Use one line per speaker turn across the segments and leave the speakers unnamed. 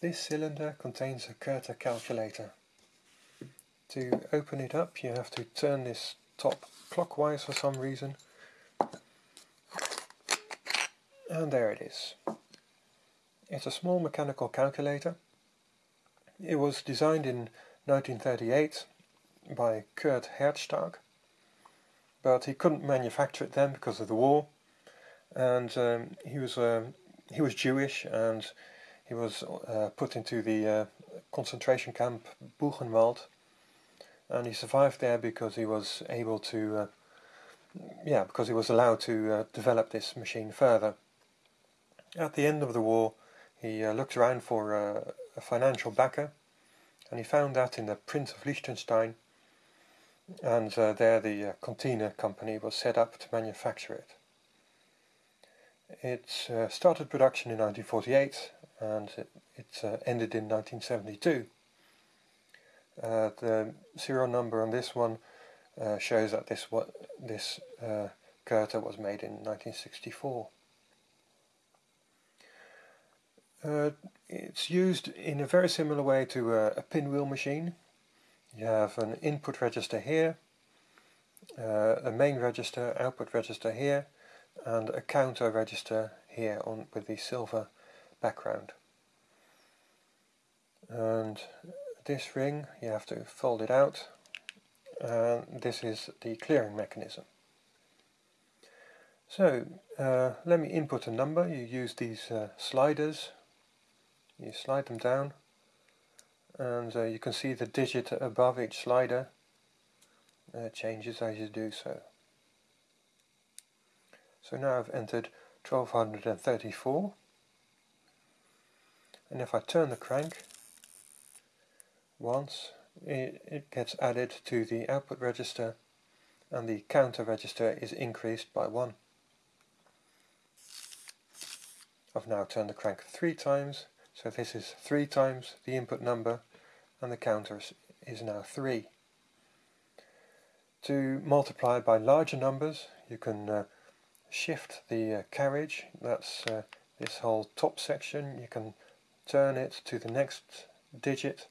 This cylinder contains a Curta calculator. To open it up you have to turn this top clockwise for some reason. And there it is. It's a small mechanical calculator. It was designed in 1938 by Kurt Herzstark, but he couldn't manufacture it then because of the war, and um, he was uh, he was Jewish and he was uh, put into the uh, concentration camp Buchenwald, and he survived there because he was able to, uh, yeah, because he was allowed to uh, develop this machine further. At the end of the war, he uh, looked around for a financial backer, and he found that in the Prince of Liechtenstein, and uh, there the uh, Contina company was set up to manufacture it. It uh, started production in 1948 and it, it uh, ended in 1972. Uh, the serial number on this one uh, shows that this what this uh, was made in 1964. Uh, it's used in a very similar way to a, a pinwheel machine. You have an input register here, uh, a main register, output register here, and a counter register here on with the silver background. And this ring, you have to fold it out, and this is the clearing mechanism. So, uh, let me input a number. You use these uh, sliders you slide them down and uh, you can see the digit above each slider uh, changes as you do so. So now I've entered 1234 and if I turn the crank once it, it gets added to the output register and the counter register is increased by 1. I've now turned the crank three times so this is 3 times the input number and the counter is now 3. To multiply by larger numbers you can uh, shift the uh, carriage, that's uh, this whole top section, you can turn it to the next digit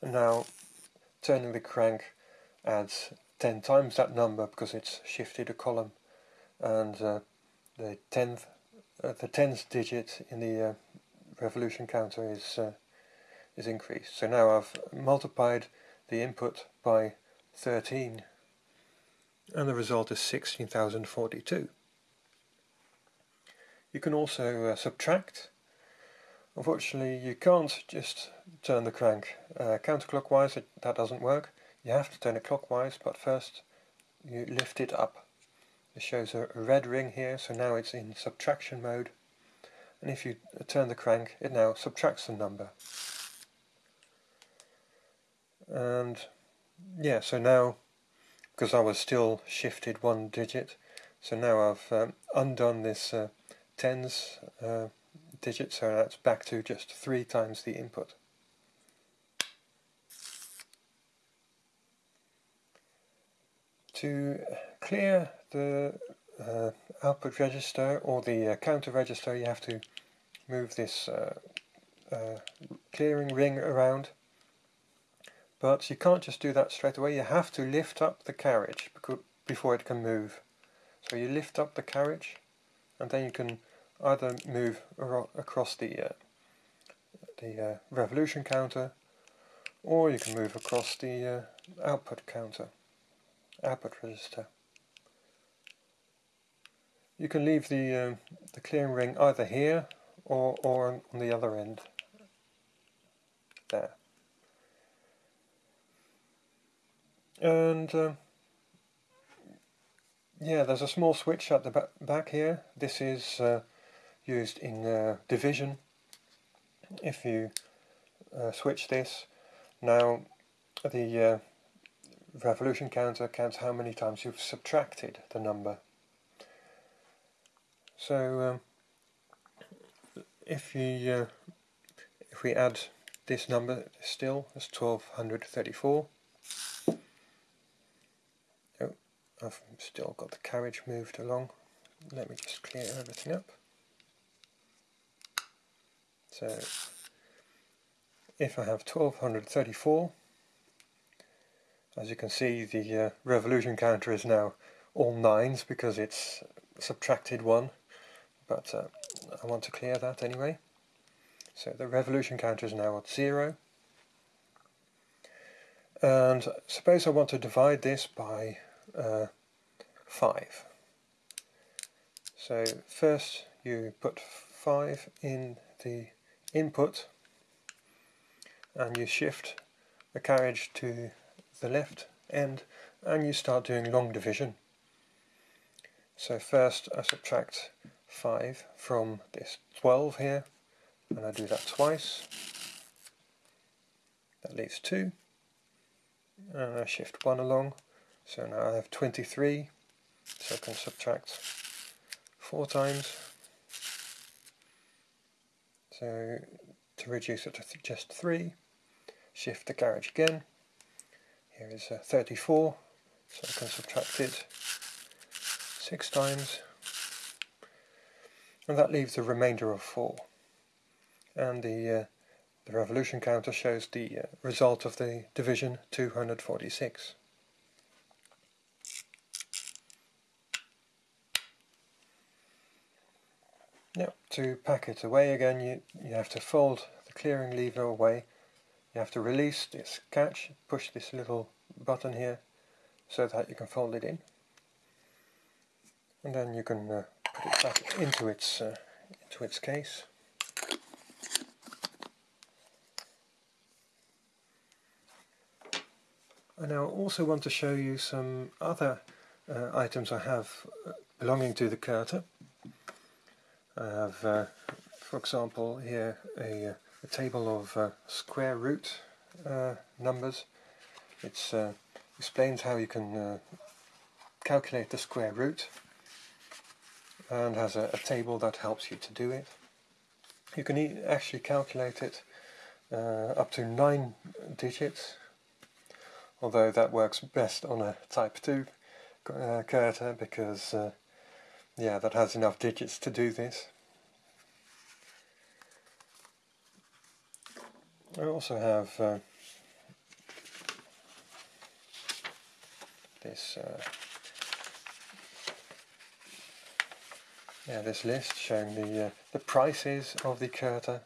and now turning the crank adds 10 times that number because it's shifted a column and uh, the 10th uh, the tens digit in the uh, revolution counter is uh, is increased. So now I've multiplied the input by 13 and the result is 16,042. You can also uh, subtract. Unfortunately you can't just turn the crank uh, counterclockwise, it, that doesn't work. You have to turn it clockwise but first you lift it up it shows a red ring here, so now it's in subtraction mode. And if you turn the crank, it now subtracts the number. And yeah, so now, because I was still shifted one digit, so now I've um, undone this uh, tens uh, digit, so that's back to just three times the input. To clear the uh, output register or the uh, counter register you have to move this uh, uh, clearing ring around. But you can't just do that straight away. You have to lift up the carriage before it can move. So you lift up the carriage and then you can either move across the uh, the uh, revolution counter or you can move across the output counter output register you can leave the, uh, the clearing ring either here or, or on the other end. There. And uh, yeah, there's a small switch at the back here. This is uh, used in uh, division. If you uh, switch this, now the uh, revolution counter counts how many times you've subtracted the number. So um, if we uh, if we add this number still as 1234 oh I've still got the carriage moved along let me just clear everything up so if I have 1234, as you can see the uh, revolution counter is now all nines because it's subtracted one, but uh, I want to clear that anyway. So the revolution counter is now at zero. And suppose I want to divide this by uh, 5. So first you put 5 in the input and you shift the carriage to the left end and you start doing long division. So first I subtract 5 from this 12 here and I do that twice. That leaves 2 and I shift 1 along so now I have 23 so I can subtract 4 times so to reduce it to just 3 shift the carriage again. Here is uh, 34 so I can subtract it 6 times. And that leaves a remainder of 4 and the uh, the revolution counter shows the uh, result of the division 246 Now, to pack it away again, you, you have to fold the clearing lever away. You have to release this catch, push this little button here, so that you can fold it in. And then you can uh, put it back into its, uh, into its case. I now also want to show you some other uh, items I have uh, belonging to the Curta. I have, uh, for example, here a, a table of uh, square root uh, numbers. It uh, explains how you can uh, calculate the square root and has a, a, table that helps you to do it. You can e actually calculate it uh, up to nine digits, although that works best on a type 2 uh, Curta because yeah, that has enough digits to do this. I also have uh, this uh, yeah this list showing the uh, the prices of the Curta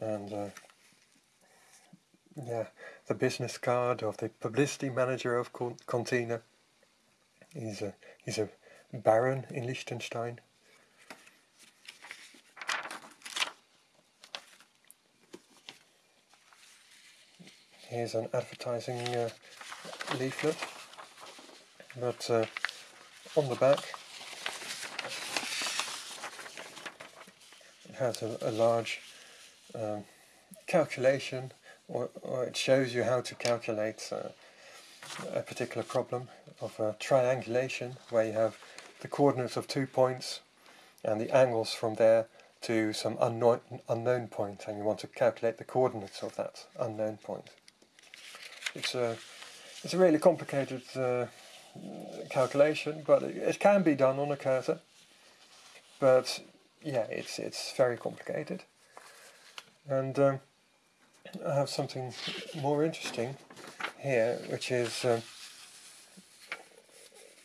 and uh, yeah the business card of the publicity manager of Contina. He's a he's a baron in Liechtenstein. Here's an advertising uh, leaflet, but uh, on the back it has a, a large um, calculation or, or it shows you how to calculate uh, a particular problem of triangulation where you have the coordinates of two points and the angles from there to some unknown, unknown point and you want to calculate the coordinates of that unknown point. It's a, it's a really complicated uh, calculation but it, it, can be done on a Curta but yeah it's, it's very complicated and um, I have something more interesting here, which is um,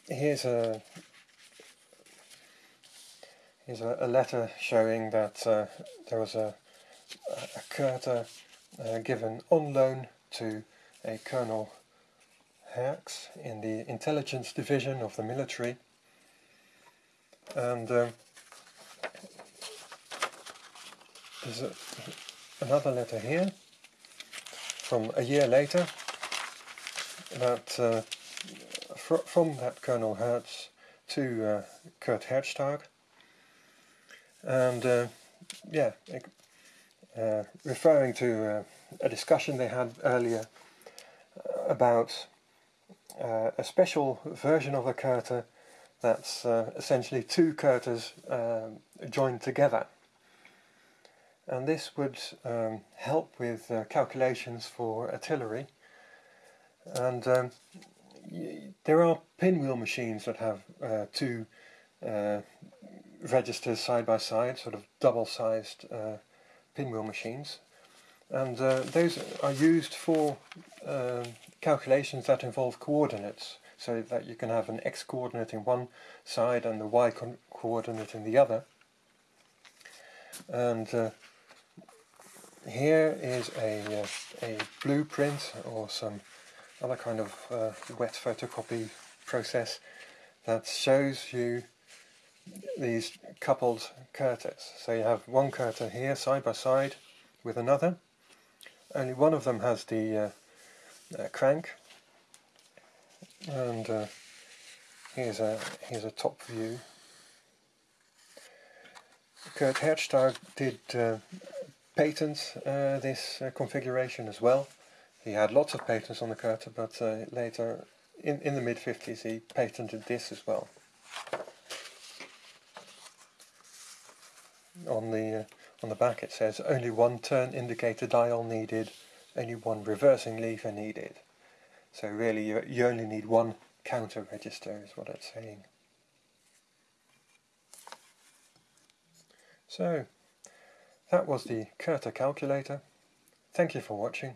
here's a here's a, a, letter showing that uh, there was a a Curta uh, given on loan to a Colonel Herx in the intelligence division of the military, and um, there's a, another letter here from a year later that uh, fr from that Colonel Hertz to uh, Kurt Herzstark and uh, yeah uh, referring to uh, a discussion they had earlier uh, about a special version of a Curta that's essentially two Curtas um, joined together and this would um, help with uh, calculations for artillery and um, there are pinwheel machines that have uh, two uh, registers side by side, sort of double-sized uh, pinwheel machines, and uh, those are used for uh, calculations that involve coordinates, so that you can have an x coordinate in one side and the y co coordinate in the other. And uh, here is a, uh, a blueprint or some other kind of uh, wet photocopy process that shows you these coupled Curtas. So you have one Curta here side by side with another. Only one of them has the uh, uh, crank and uh, here's a here's a top view. Kurt Herzstark did uh, patent uh, this uh, configuration as well. He had lots of patents on the Curta, but uh, later, in, in the mid-50s, he patented this as well. On the, uh, on the back it says, only one turn indicator dial needed, only one reversing lever needed. So really you, you only need one counter register is what it's saying. So that was the Curta calculator. Thank you for watching.